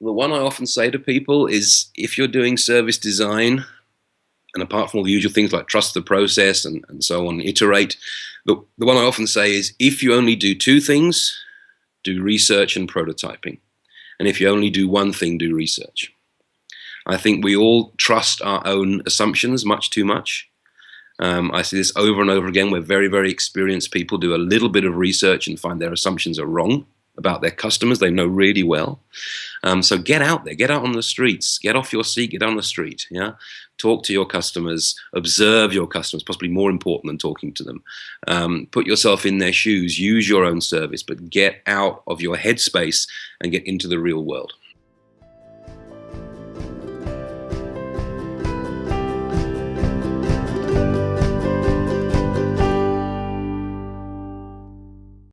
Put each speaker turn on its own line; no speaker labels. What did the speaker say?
the one I often say to people is if you're doing service design, and apart from all the usual things like trust the process and, and so on, iterate, the, the one I often say is if you only do two things, do research and prototyping. And if you only do one thing, do research. I think we all trust our own assumptions much too much. Um, I see this over and over again where very, very experienced people do a little bit of research and find their assumptions are wrong about their customers they know really well. Um, so get out there, get out on the streets, get off your seat, get on the street. Yeah, talk to your customers, observe your customers. Possibly more important than talking to them. Um, put yourself in their shoes, use your own service, but get out of your headspace and get into the real world.